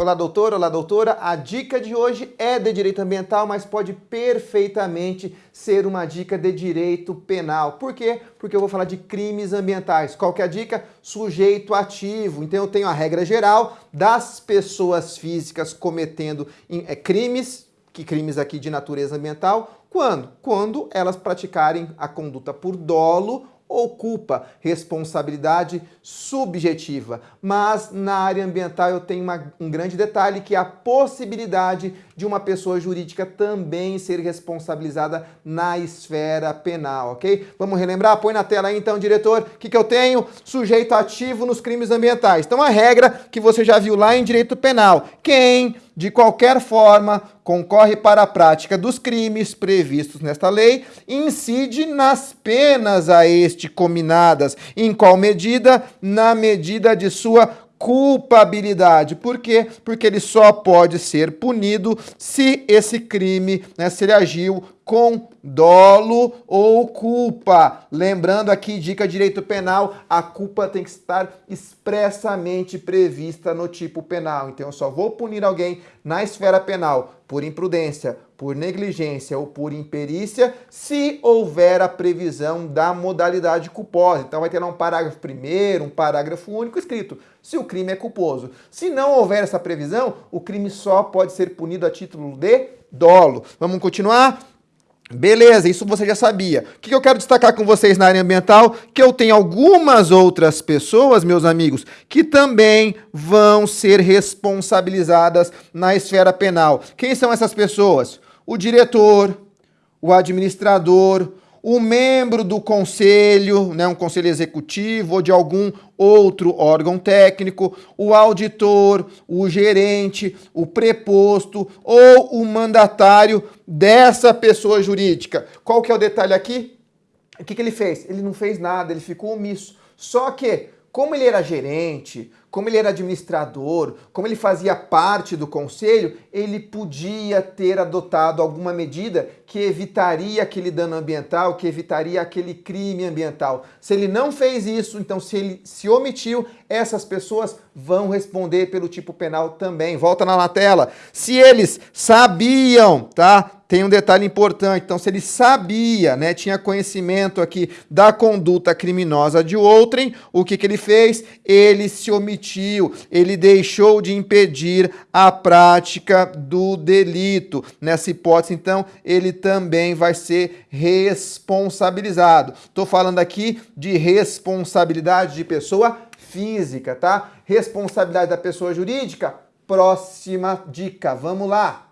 Olá, doutor, olá, doutora. A dica de hoje é de direito ambiental, mas pode perfeitamente ser uma dica de direito penal. Por quê? Porque eu vou falar de crimes ambientais. Qual que é a dica? Sujeito ativo. Então eu tenho a regra geral das pessoas físicas cometendo é, crimes, que crimes aqui de natureza ambiental, quando? Quando elas praticarem a conduta por dolo ou culpa, responsabilidade subjetiva. Mas na área ambiental eu tenho uma, um grande detalhe que é a possibilidade de uma pessoa jurídica também ser responsabilizada na esfera penal, ok? Vamos relembrar? Põe na tela aí então, diretor, o que, que eu tenho? Sujeito ativo nos crimes ambientais. Então a regra que você já viu lá em direito penal, quem de qualquer forma, concorre para a prática dos crimes previstos nesta lei, incide nas penas a este cominadas. Em qual medida? Na medida de sua culpabilidade. Por quê? Porque ele só pode ser punido se esse crime, né, se ele agiu com dolo ou culpa. Lembrando aqui, dica direito penal, a culpa tem que estar expressamente prevista no tipo penal. Então eu só vou punir alguém na esfera penal por imprudência, por negligência ou por imperícia, se houver a previsão da modalidade culposa. Então vai ter lá um parágrafo primeiro, um parágrafo único escrito, se o crime é culposo. Se não houver essa previsão, o crime só pode ser punido a título de dolo. Vamos continuar? Beleza, isso você já sabia. O que eu quero destacar com vocês na área ambiental? Que eu tenho algumas outras pessoas, meus amigos, que também vão ser responsabilizadas na esfera penal. Quem são essas pessoas? o diretor, o administrador, o membro do conselho, né, um conselho executivo ou de algum outro órgão técnico, o auditor, o gerente, o preposto ou o mandatário dessa pessoa jurídica. Qual que é o detalhe aqui? O que, que ele fez? Ele não fez nada, ele ficou omisso. Só que, como ele era gerente, como ele era administrador, como ele fazia parte do conselho, ele podia ter adotado alguma medida que evitaria aquele dano ambiental, que evitaria aquele crime ambiental. Se ele não fez isso, então se ele se omitiu, essas pessoas vão responder pelo tipo penal também. Volta na tela. Se eles sabiam, tá? Tem um detalhe importante, então se ele sabia, né, tinha conhecimento aqui da conduta criminosa de outrem, o que, que ele fez? Ele se omitiu, ele deixou de impedir a prática do delito. Nessa hipótese, então, ele também vai ser responsabilizado. Estou falando aqui de responsabilidade de pessoa física, tá? Responsabilidade da pessoa jurídica, próxima dica. Vamos lá.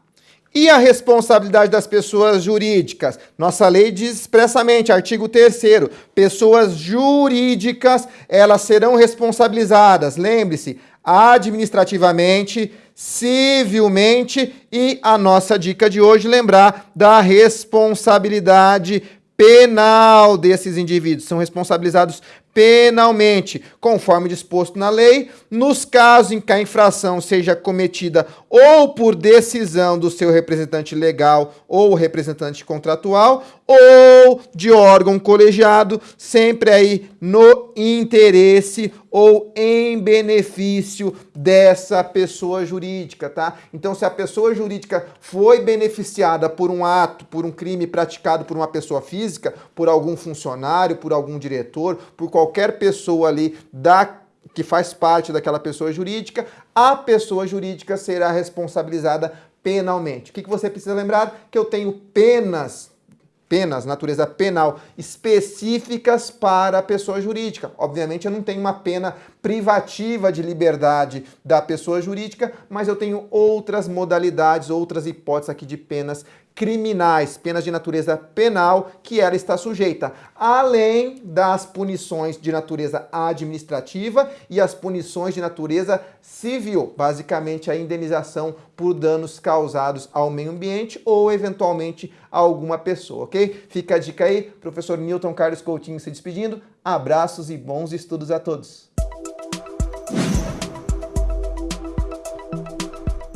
E a responsabilidade das pessoas jurídicas? Nossa lei diz expressamente, artigo 3 pessoas jurídicas, elas serão responsabilizadas, lembre-se, administrativamente, civilmente e a nossa dica de hoje lembrar da responsabilidade penal desses indivíduos. São responsabilizados penalmente, conforme disposto na lei, nos casos em que a infração seja cometida ou por decisão do seu representante legal ou representante contratual ou de órgão colegiado, sempre aí no interesse ou em benefício dessa pessoa jurídica, tá? Então, se a pessoa jurídica foi beneficiada por um ato, por um crime praticado por uma pessoa física, por algum funcionário, por algum diretor, por qualquer pessoa ali da que faz parte daquela pessoa jurídica, a pessoa jurídica será responsabilizada penalmente. O que, que você precisa lembrar? Que eu tenho penas penas, natureza penal, específicas para a pessoa jurídica. Obviamente eu não tenho uma pena privativa de liberdade da pessoa jurídica, mas eu tenho outras modalidades, outras hipóteses aqui de penas criminais, penas de natureza penal que ela está sujeita, além das punições de natureza administrativa e as punições de natureza civil, basicamente a indenização por danos causados ao meio ambiente ou eventualmente a alguma pessoa, ok? Fica a dica aí, professor Newton Carlos Coutinho se despedindo, abraços e bons estudos a todos.